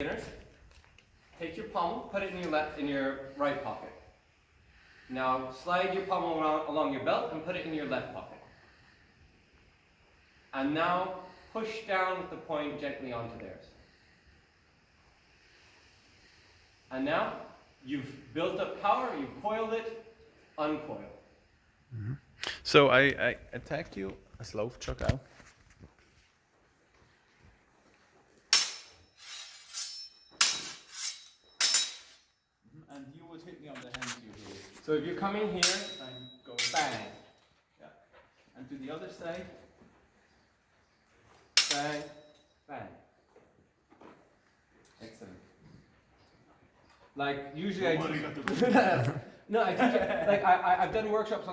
Beginners, take your pommel, put it in your left, in your right pocket. Now slide your pommel around along your belt and put it in your left pocket. And now push down with the point gently onto theirs. And now you've built up power, you've coiled it, uncoil. Mm-hmm. So I, I you, a slow chuck out. You hit me on the hand you here. So if you're coming here, And go bang, Yeah. And to the other side. bang, bang. Excellent. Like usually I do. no, I teach it, like I, I I've done workshops on